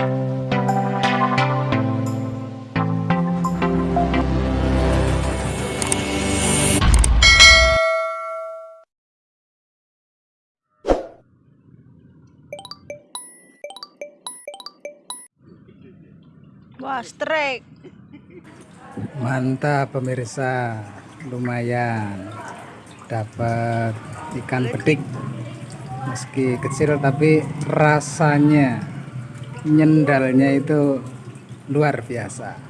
Wah, strike. Mantap pemirsa. Lumayan. Dapat ikan petik. Meski kecil tapi rasanya nyendalnya itu luar biasa.